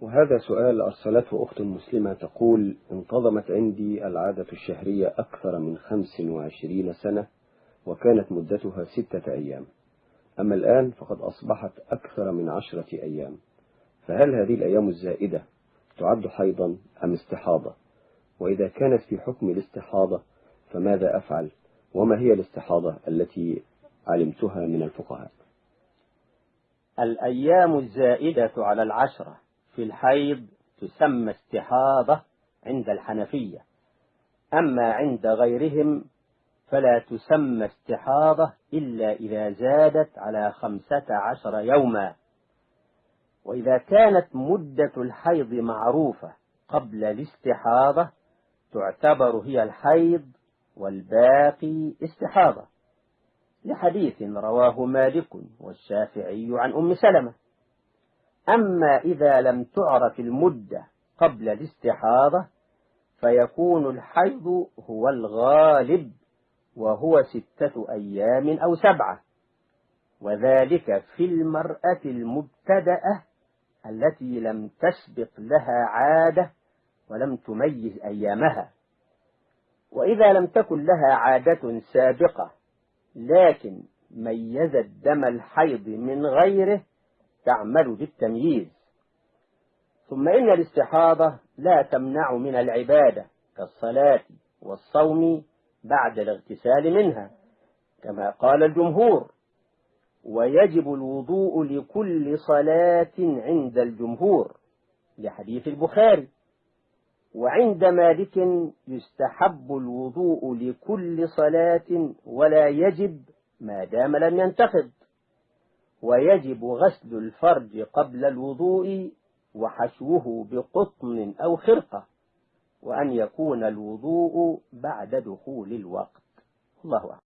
وهذا سؤال أرسلته أخت مسلمة تقول انتظمت عندي العادة الشهرية أكثر من 25 سنة وكانت مدتها ستة أيام. أما الآن فقد أصبحت أكثر من عشرة أيام. فهل هذه الأيام الزائدة تعد حيضا أم استحاضة؟ وإذا كانت في حكم الاستحاضة فماذا أفعل؟ وما هي الاستحاضة التي علمتها من الفقهاء؟ الأيام الزائدة على العشرة. في الحيض تسمى استحاضة عند الحنفية. أما عند غيرهم فلا تسمى استحاضة إلا إذا زادت على خمسة عشر يوما. وإذا كانت مدة الحيض معروفة قبل الاستحاضة تعتبر هي الحيض والباقي استحاضة. لحديث رواه مالك والشافعي عن أم سلمة. أما إذا لم تعرف المدة قبل الاستحاضة فيكون الحيض هو الغالب وهو ستة أيام أو سبعة. وذلك في المرأة المبتدأة التي لم تسبق لها عادة ولم تميز أيامها. وإذا لم تكن لها عادة سابقة لكن ميزت دم الحيض من غيره تعمل بالتمييز. ثم إن الاستحاضة لا تمنع من العبادة كالصلاة والصوم بعد الاغتسال منها كما قال الجمهور. ويجب الوضوء لكل صلاة عند الجمهور لحديث البخاري. وعند مالك يستحب الوضوء لكل صلاة ولا يجب ما دام لم ينتقض ويجب غسل الفرج قبل الوضوء وحشوه بقطن أو خرقة وأن يكون الوضوء بعد دخول الوقت. الله أعلم.